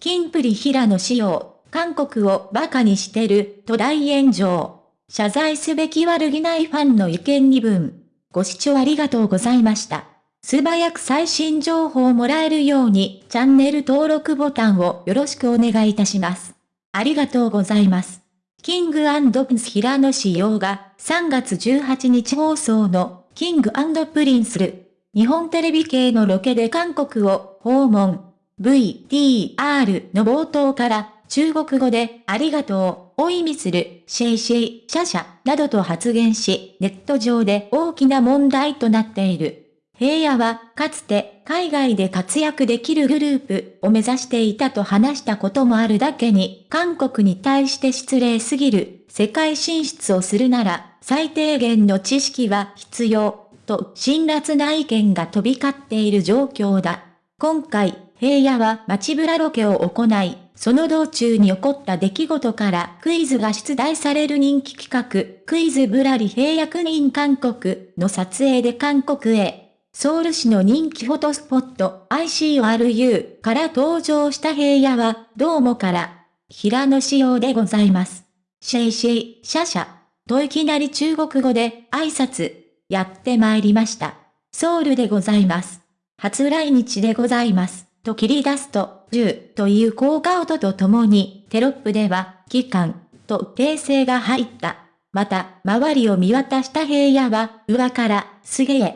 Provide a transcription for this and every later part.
キンプリ平野紫耀、韓国を馬鹿にしてる、と大炎上。謝罪すべき悪気ないファンの意見2分。ご視聴ありがとうございました。素早く最新情報をもらえるように、チャンネル登録ボタンをよろしくお願いいたします。ありがとうございます。キングプリンス平野紫耀が3月18日放送のキングプリンスル日本テレビ系のロケで韓国を訪問 VTR の冒頭から中国語でありがとうを意味するシェイシェイ、シャシャなどと発言しネット上で大きな問題となっている。平野はかつて海外で活躍できるグループを目指していたと話したこともあるだけに韓国に対して失礼すぎる世界進出をするなら最低限の知識は必要と辛辣な意見が飛び交っている状況だ。今回平野は街ブラロケを行いその道中に起こった出来事からクイズが出題される人気企画、クイズぶらり平役人韓国の撮影で韓国へソウル市の人気フォトスポット ICRU から登場した平野は、どうもから、平野仕様でございます。シェイシェイ、シャシャ、といきなり中国語で挨拶、やって参りました。ソウルでございます。初来日でございます。と切り出すと、10という効果音とともに、テロップでは、期間、と訂正が入った。また、周りを見渡した平野は、上から、すげえ、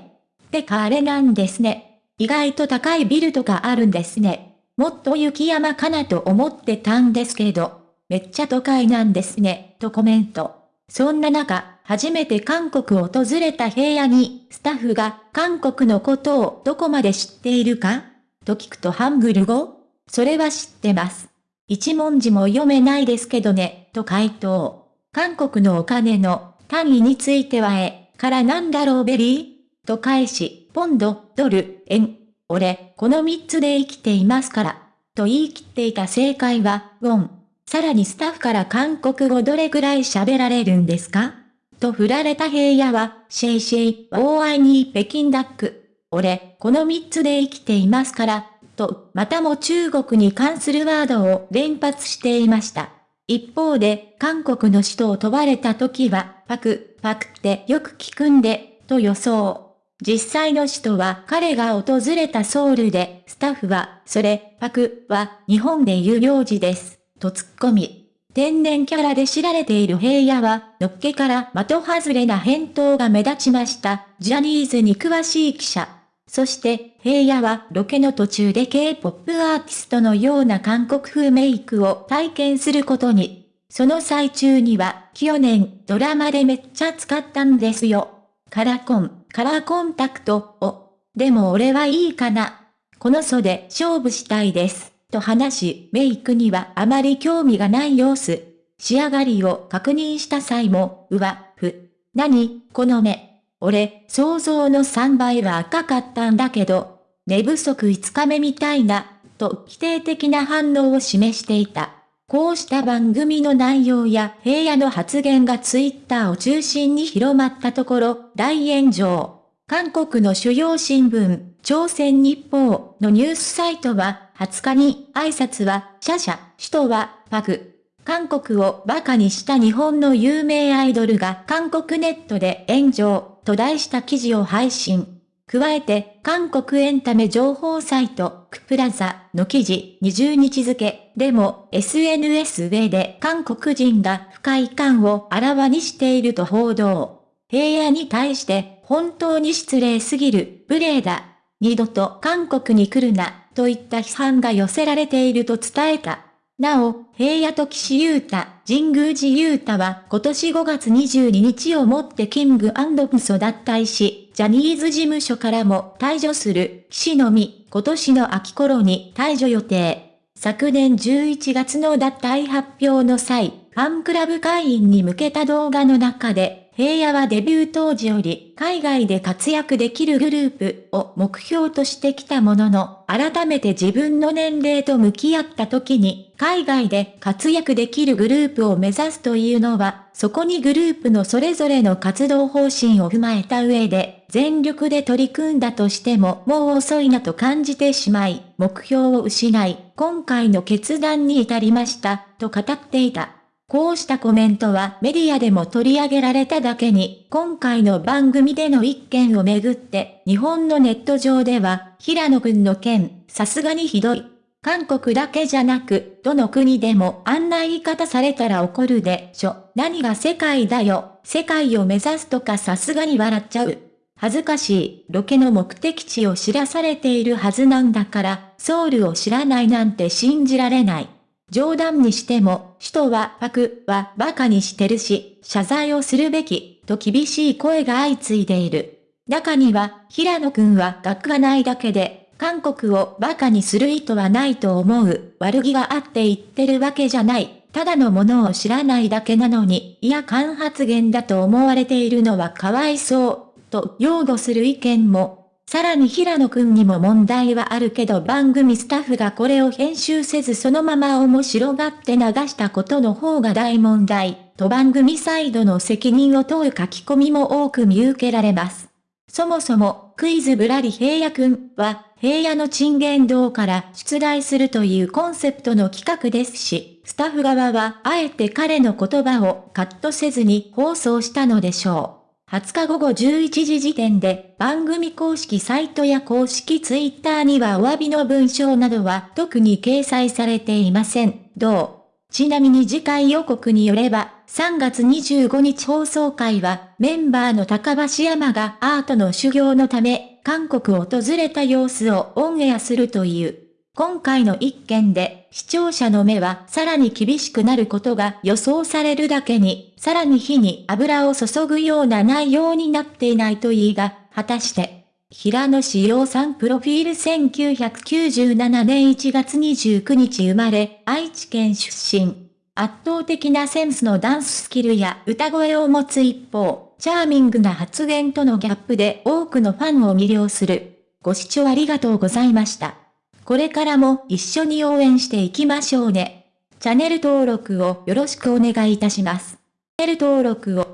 って彼なんですね。意外と高いビルとかあるんですね。もっと雪山かなと思ってたんですけど、めっちゃ都会なんですね、とコメント。そんな中、初めて韓国を訪れた平野に、スタッフが韓国のことをどこまで知っているか？と聞くとハングル語それは知ってます。一文字も読めないですけどね、と回答。韓国のお金の単位についてはえ、からなんだろうベリーと返し、ポンド、ドル、円。俺、この三つで生きていますから。と言い切っていた正解は、ウォン。さらにスタッフから韓国語どれくらい喋られるんですかと振られた平野は、シェイシェイ、大愛に北京ダック。俺、この三つで生きていますから、と、またも中国に関するワードを連発していました。一方で、韓国の首都を問われた時は、パク、パクってよく聞くんで、と予想。実際の首都は彼が訪れたソウルで、スタッフは、それ、パクは日本で有料事です、と突っ込み。天然キャラで知られている平野は、のっけから的外れな返答が目立ちました。ジャニーズに詳しい記者。そして、平野はロケの途中で K-POP アーティストのような韓国風メイクを体験することに。その最中には、去年、ドラマでめっちゃ使ったんですよ。カラコン。カラーコンタクトを。でも俺はいいかな。この袖勝負したいです。と話し、メイクにはあまり興味がない様子。仕上がりを確認した際も、うわ、ふ。何？この目。俺、想像の3倍は赤かったんだけど、寝不足5日目みたいな、と否定的な反応を示していた。こうした番組の内容や平野の発言がツイッターを中心に広まったところ、大炎上。韓国の主要新聞、朝鮮日報のニュースサイトは、20日に挨拶は、シャシャ、首都は、パク。韓国を馬鹿にした日本の有名アイドルが韓国ネットで炎上と題した記事を配信。加えて、韓国エンタメ情報サイト、クプラザの記事20日付でも SNS 上で韓国人が不快感をあらわにしていると報道。平野に対して本当に失礼すぎる、無礼だ。二度と韓国に来るな、といった批判が寄せられていると伝えた。なお、平野と岸優太、神宮寺優太は今年5月22日をもってキングプソ脱退し、ジャニーズ事務所からも退場する岸のみ、今年の秋頃に退場予定。昨年11月の脱退発表の際、ファンクラブ会員に向けた動画の中で、平野はデビュー当時より海外で活躍できるグループを目標としてきたものの、改めて自分の年齢と向き合った時に、海外で活躍できるグループを目指すというのは、そこにグループのそれぞれの活動方針を踏まえた上で、全力で取り組んだとしてももう遅いなと感じてしまい、目標を失い、今回の決断に至りました、と語っていた。こうしたコメントはメディアでも取り上げられただけに、今回の番組での一件をめぐって、日本のネット上では、平野くんの件、さすがにひどい。韓国だけじゃなく、どの国でもあんな言い方されたら怒るでしょ。何が世界だよ。世界を目指すとかさすがに笑っちゃう。恥ずかしい、ロケの目的地を知らされているはずなんだから、ソウルを知らないなんて信じられない。冗談にしても、首都はパクは馬鹿にしてるし、謝罪をするべき、と厳しい声が相次いでいる。中には、平野くんは学がないだけで、韓国を馬鹿にする意図はないと思う。悪気があって言ってるわけじゃない。ただのものを知らないだけなのに、いや間発言だと思われているのはかわいそう、と擁護する意見もさらに平野くんにも問題はあるけど番組スタッフがこれを編集せずそのまま面白がって流したことの方が大問題、と番組サイドの責任を問う書き込みも多く見受けられます。そもそも、クイズぶらり平野くんは、平野の賃言道から出題するというコンセプトの企画ですし、スタッフ側はあえて彼の言葉をカットせずに放送したのでしょう。20日午後11時時点で番組公式サイトや公式ツイッターにはお詫びの文章などは特に掲載されていません。どう？ちなみに次回予告によれば、3月25日放送会は、メンバーの高橋山がアートの修行のため、韓国を訪れた様子をオンエアするという。今回の一件で、視聴者の目はさらに厳しくなることが予想されるだけに、さらに火に油を注ぐような内容になっていないといいが、果たして、平野志陽さんプロフィール1997年1月29日生まれ、愛知県出身。圧倒的なセンスのダンススキルや歌声を持つ一方、チャーミングな発言とのギャップで多くのファンを魅了する。ご視聴ありがとうございました。これからも一緒に応援していきましょうね。チャンネル登録をよろしくお願いいたします。チャンネル登録を